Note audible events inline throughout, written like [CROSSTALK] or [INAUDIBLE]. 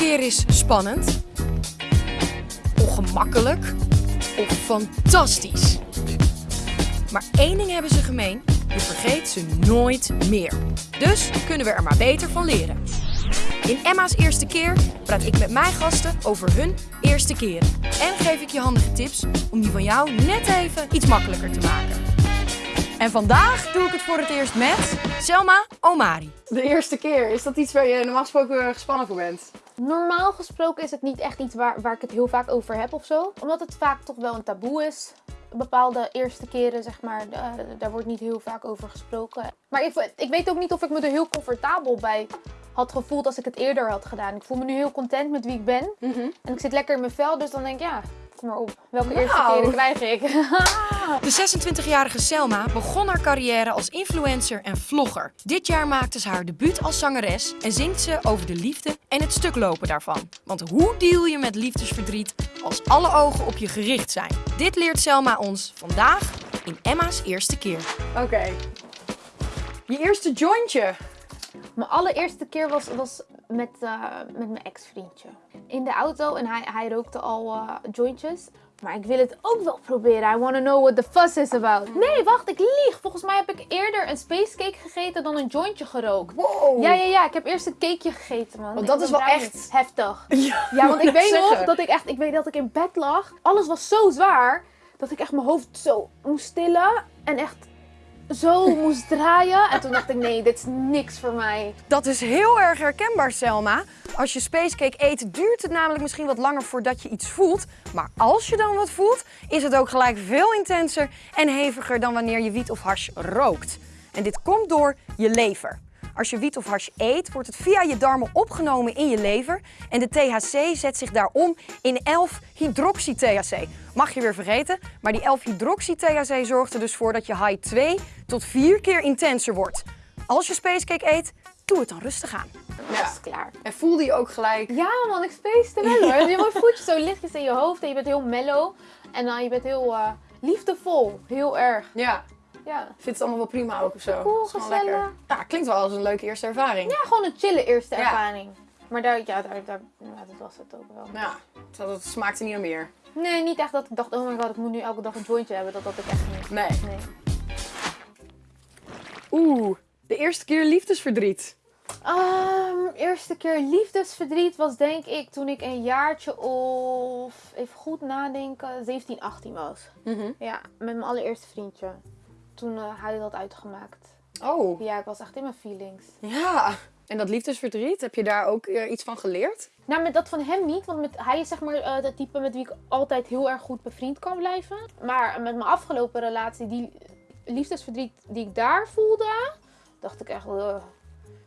keer is spannend, ongemakkelijk of fantastisch. Maar één ding hebben ze gemeen, je vergeet ze nooit meer. Dus kunnen we er maar beter van leren. In Emma's eerste keer praat ik met mijn gasten over hun eerste keren. En geef ik je handige tips om die van jou net even iets makkelijker te maken. En vandaag doe ik het voor het eerst met Selma Omari. De eerste keer, is dat iets waar je normaal gesproken gespannen voor bent? Normaal gesproken is het niet echt iets waar, waar ik het heel vaak over heb of zo. Omdat het vaak toch wel een taboe is. Bepaalde eerste keren, zeg maar, eh, daar wordt niet heel vaak over gesproken. Maar ik, ik weet ook niet of ik me er heel comfortabel bij had gevoeld als ik het eerder had gedaan. Ik voel me nu heel content met wie ik ben. En ik zit lekker in mijn vel, dus dan denk ik, ja, kom maar op. Welke eerste Nou. keren krijg ik? [LAUGHS] De 26-jarige Selma begon haar carrière als influencer en vlogger. Dit jaar maakte ze haar debuut als zangeres en zingt ze over de liefde en het stuklopen daarvan. Want hoe deal je met liefdesverdriet als alle ogen op je gericht zijn? Dit leert Selma ons vandaag in Emma's eerste keer. Oké. Je eerste jointje. Mijn allereerste keer was, was met, eh, met mijn ex-vriendje. In de auto en hij, hij rookte al eh, jointjes. Maar ik wil het ook wel proberen. I want to know what the fuss is about. Nee, wacht, ik lieg. Volgens mij heb ik eerder een spacecake gegeten dan een jointje gerookt. Wow. Ja, ja, ja. Ik heb eerst een cakeje gegeten, man. Want dat is wel echt- heftig. [LAUGHS] Ja, Ja, want ik weet nog dat ik echt, ik weet dat ik in bed lag. Alles was zo zwaar dat ik echt mijn hoofd zo moest tillen en echt zo moest draaien. En toen dacht ik, nee, dit is niks voor mij. Dat is heel erg herkenbaar, Selma. Als je spacecake eet, duurt het namelijk misschien wat langer voordat je iets voelt. Maar als je dan wat voelt, is het ook gelijk veel intenser en heviger dan wanneer je wiet of hash rookt. En dit komt door je lever. Als je wiet of hash eet, wordt het via je darmen opgenomen in je lever. En de THC zet zich daarom in 11-hydroxy-THC. Mag je weer vergeten, maar die 11-hydroxy-THC zorgt er dus voor dat je high 2 tot 4 keer intenser wordt. Als je spacecake eet, doe het dan rustig aan. Dat Ja. is klaar. En voelde je ook gelijk... Ja man, ik spacete wel hoor. Je mooi voetjes zo lichtjes in je hoofd en je bent heel mellow. En dan je bent heel eh, liefdevol. Heel erg. Ja. Ja. Vindt het allemaal wel prima ook of zo? Cool, gezellig. lekker. Ja, klinkt wel als een leuke eerste ervaring. ja, gewoon een chille eerste Ja. ervaring. Maar daar, ja, daar, daar, ja, dat was het ook wel. Ja, het smaakte niet naar meer. Nee, niet echt dat ik dacht, oh my god, ik moet nu elke dag een jointje hebben. Dat had ik echt niet. Nee. Nee. Oeh, de eerste keer liefdesverdriet. Ehm, eerste keer liefdesverdriet was denk ik toen ik een jaartje of, even goed nadenken, 17, 18 was. Mhm. Ja, met mijn allereerste vriendje. Toen eh, hij dat uitgemaakt. Oh, Ja, ik was echt in mijn feelings. ja. En dat liefdesverdriet, heb je daar ook eh, iets van geleerd? Nou, met dat van hem niet, want met, hij is zeg maar het type met wie ik altijd heel erg goed bevriend kan blijven. Maar met mijn afgelopen relatie, die liefdesverdriet die ik daar voelde, dacht ik echt, "Ugh,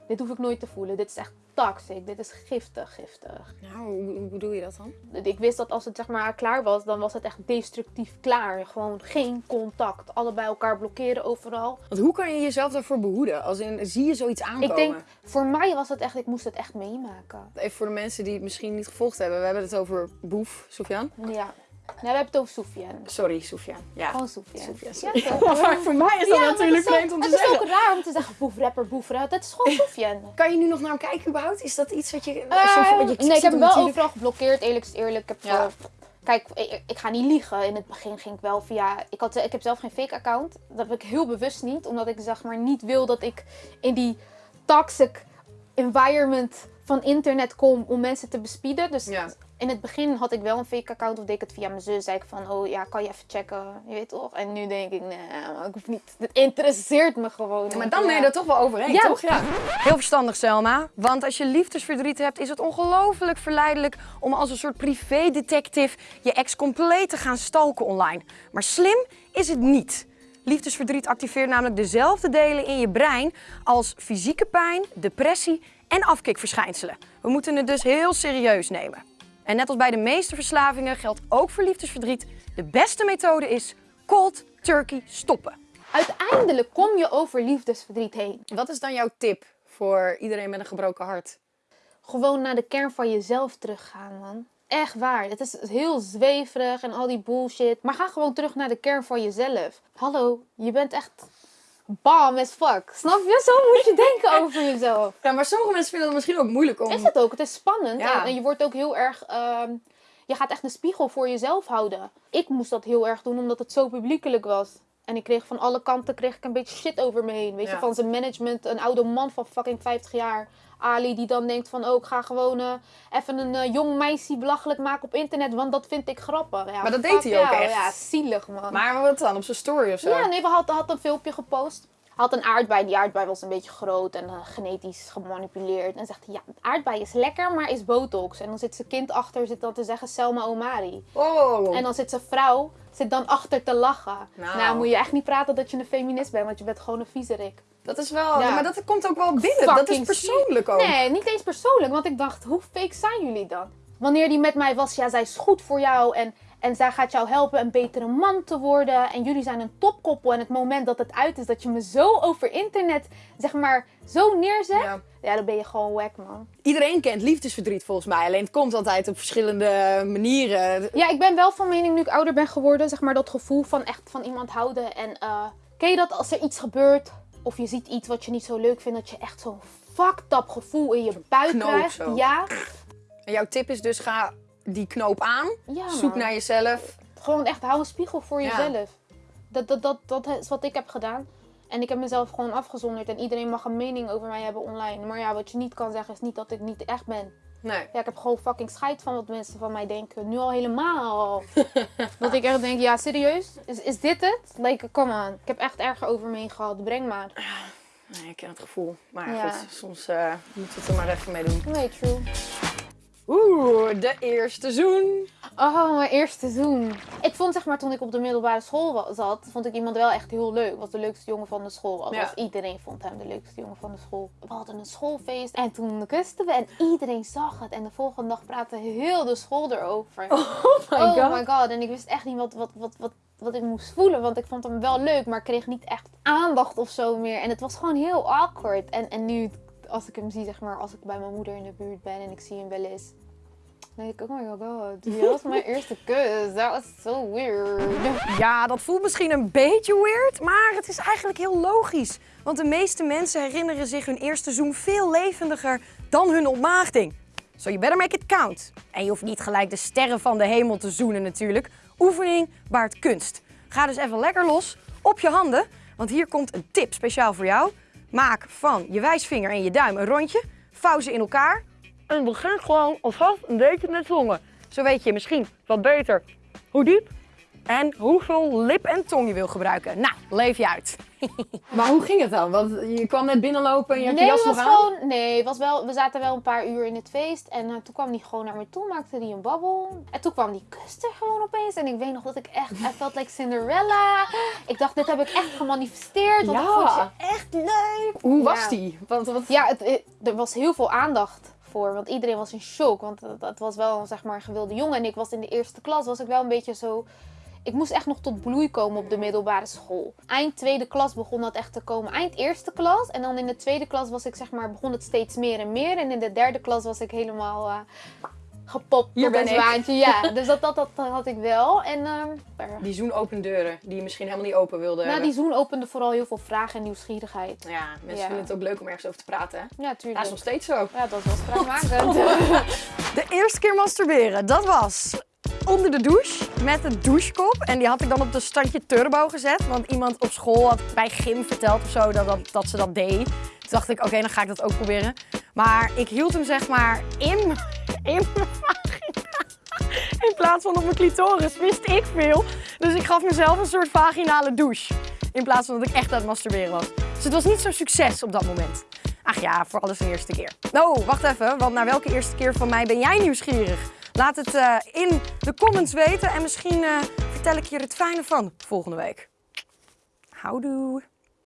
dit hoef ik nooit te voelen. Dit is echt toxic, dit is giftig, giftig. Nou, hoe, hoe bedoel je dat dan? Ik wist dat als het zeg maar klaar was, dan was het echt destructief klaar. Gewoon geen contact, allebei elkaar blokkeren overal. Want hoe kan je jezelf daarvoor behoeden? Als in, zie je zoiets aankomen? Ik denk, voor mij was het echt, ik moest het echt meemaken. Even voor de mensen die het misschien niet gevolgd hebben. We hebben het over Boef, Sofian. Ja. Nee, we hebben het over Soufiane. Sorry, Sofian. Ja. Gewoon. Sofian, Ja, sorry. toch? [LAUGHS] Maar voor mij is dat Ja, natuurlijk vreemd om te Het is zeggen. ook raar om te zeggen boef rapper. Dat is gewoon [LAUGHS] Soufiane. Kan je nu nog naar hem kijken überhaupt? Is dat iets wat je... Eh, zo- want je nee, ik heb hem wel natuurlijk- overal geblokkeerd, eerlijk is eerlijk. Ik heb Ja. Kijk, ik, ik ga niet liegen. In het begin ging ik wel via... Ik, had, ik heb zelf geen fake account. Dat heb ik heel bewust niet. Omdat ik zeg maar niet wil dat ik in die toxic environment van internet kom om mensen te bespieden. Dus Ja. In het begin had ik wel een fake account of deed ik het via mijn zus. Zei ik van, oh ja, kan je even checken? Je weet toch? En nu denk ik, nee, maar ik hoef niet. Het interesseert me gewoon. Maar dan ben je Ja. er toch wel overheen, Ja. toch? Ja. Heel verstandig, Selma. Want als je liefdesverdriet hebt, is het ongelooflijk verleidelijk om als een soort privédetective je ex compleet te gaan stalken online. Maar slim is het niet. Liefdesverdriet activeert namelijk dezelfde delen in je brein als fysieke pijn, depressie en afkikverschijnselen. We moeten het dus heel serieus nemen. En net als bij de meeste verslavingen geldt ook voor liefdesverdriet: de beste methode is cold turkey stoppen. Uiteindelijk kom je over liefdesverdriet heen. Wat is dan jouw tip voor iedereen met een gebroken hart? Gewoon naar de kern van jezelf teruggaan, man. Echt waar. Het is heel zweverig en al die bullshit. Maar ga gewoon terug naar de kern van jezelf. Hallo, je bent echt bam as fuck. Snap je? Zo moet je denken [LAUGHS] over jezelf. Ja, maar sommige mensen vinden het misschien ook moeilijk om... Is het ook. Het is spannend. Ja. En, en je wordt ook heel erg... ehm, je gaat echt een spiegel voor jezelf houden. Ik moest dat heel erg doen omdat het zo publiekelijk was. En ik kreeg van alle kanten kreeg ik een beetje shit over me heen. Weet Ja. je, van zijn management, een oude man van fucking 50 jaar. Ali die dan denkt van, oh, ik ga gewoon eh, even een eh, jong meisje belachelijk maken op internet, want dat vind ik grappig. Ja, Maar dat deed hij ook jou. echt. Ja, zielig man. Maar wat dan? Op zijn story of zo? Ja, nee, we had, had een filmpje gepost. Had een aardbei. Die aardbei was een beetje groot en eh, genetisch gemanipuleerd. En zegt hij, ja, aardbei is lekker, maar is botox. En dan zit zijn kind achter, zit dan te zeggen Selma Omari. Oh. En dan zit zijn vrouw, zit dan achter te lachen. Nou. Nou, moet je echt niet praten dat je een feminist bent, want je bent gewoon een viezerik. Dat is wel... Ja. Maar dat komt ook wel binnen. Dat is persoonlijk ook. Nee, niet eens persoonlijk, want ik dacht, hoe fake zijn jullie dan? Wanneer die met mij was, ja, zij is goed voor jou en, en zij gaat jou helpen een betere man te worden. En jullie zijn een topkoppel. En het moment dat het uit is, dat je me zo over internet, zeg maar, zo neerzet. Ja. Ja, dan ben je gewoon wack, man. Iedereen kent liefdesverdriet volgens mij. Alleen het komt altijd op verschillende manieren. Ja, ik ben wel van mening nu ik ouder ben geworden, zeg maar, dat gevoel van echt van iemand houden. En eh ken je dat als er iets gebeurt, of je ziet iets wat je niet zo leuk vindt, dat je echt zo'n fucked up gevoel in je buik krijgt? Ja. En jouw tip is dus ga die knoop aan. ja Zoek naar jezelf. Gewoon echt, hou een spiegel voor Ja. jezelf. Dat, dat, dat, dat is wat ik heb gedaan. En ik heb mezelf gewoon afgezonderd. En iedereen mag een mening over mij hebben online. Maar ja, wat je niet kan zeggen is niet dat ik niet echt ben. Nee. Ja, ik heb gewoon fucking scheid van wat mensen van mij denken. Nu al helemaal. [LAUGHS] dat ik echt denk, ja, serieus? Is, is dit het? Like, come on. Ik heb echt erger over me heen gehad. Breng maar. nee, ik ken het gevoel. Maar Ja. goed, soms eh moeten we het er maar even mee doen. Nee, true. Oeh, de eerste zoen. Oh, mijn eerste seizoen. Ik vond zeg maar toen ik op de middelbare school zat, vond ik iemand wel echt heel leuk. Was de leukste jongen van de school. Althans, Ja. iedereen vond hem de leukste jongen van de school. We hadden een schoolfeest en toen kusten we en iedereen zag het. En de volgende dag praatte heel de school erover. [LAUGHS] Oh my oh god. my god. En ik wist echt niet wat, wat, wat, wat, wat ik moest voelen. Want ik vond hem wel leuk, maar ik kreeg niet echt aandacht of zo meer. En het was gewoon heel awkward. En, en nu, als ik hem zie, zeg maar, als ik bij mijn moeder in de buurt ben en ik zie hem wel eens. Dan denk ik, oh my god, dat was mijn [LAUGHS] eerste kus. Dat was so weird. Ja, dat voelt misschien een beetje weird, maar het is eigenlijk heel logisch. Want de meeste mensen herinneren zich hun eerste zoen veel levendiger dan hun ontmaagding. So you better make it count. En je hoeft niet gelijk de sterren van de hemel te zoenen natuurlijk. Oefening baart kunst. Ga dus even lekker los op je handen, want hier komt een tip speciaal voor jou. Maak van je wijsvinger en je duim een rondje, vouw ze in elkaar en begin gewoon alvast een beetje met zongen. Zo weet je misschien wat beter hoe diep en hoeveel lip en tong je wil gebruiken. Nou, leef je uit. [LAUGHS] maar hoe ging het dan? Want je kwam net binnenlopen en je had Nee, je jas was nog aan. gewoon, nee was wel, we zaten wel een paar uur in het feest. En eh, toen kwam hij gewoon naar me toe, maakte hij een babbel. En toen kwam die kuste gewoon opeens. En ik weet nog dat ik echt, I felt like Cinderella. Ik dacht, dit heb ik echt gemanifesteerd. Want ik Ja. vond je echt leuk. Hoe was die? Want, wat... Ja, het, het- er was heel veel aandacht voor. Want iedereen was in shock. Want het, het was wel zeg maar, een gewilde jongen. En ik was in de eerste klas, was ik wel een beetje zo... Ik moest echt nog tot bloei komen op de middelbare school. Eind tweede klas begon dat echt te komen. Eind eerste klas. En dan in de tweede klas was ik zeg maar, begon het steeds meer en meer. En in de derde klas was ik helemaal eh, gepopt Hier op ben een zwaantje. Ja, [LAUGHS] dus dat, dat, dat had ik wel. En ehm, Die zoen open deuren die je misschien helemaal niet open wilde nou, hebben. die zoen opende vooral heel veel vragen en nieuwsgierigheid. Ja, mensen Ja. vinden het ook leuk om ergens over te praten. Hè? Ja, tuurlijk. is nog steeds zo. Ja, dat was [LAUGHS] spraakmakend. [LAUGHS] De eerste keer masturberen, dat was onder de douche met een douchekop. En die had ik dan op de standje turbo gezet. Want iemand op school had bij gym verteld of zo dat, dat, dat ze dat deed. Toen dacht ik, oké, dan ga ik dat ook proberen. Maar ik hield hem zeg maar in, in mijn vagina. In plaats van op mijn clitoris, wist ik veel. Dus ik gaf mezelf een soort vaginale douche. In plaats van dat ik echt aan het masturberen was. Dus het was niet zo'n succes op dat moment. Ach ja, voor alles een eerste keer. Oh, wacht even, want naar welke eerste keer van mij ben jij nieuwsgierig? Laat het eh, in de comments weten en misschien eh, vertel ik je er het fijne van volgende week. Houdoe!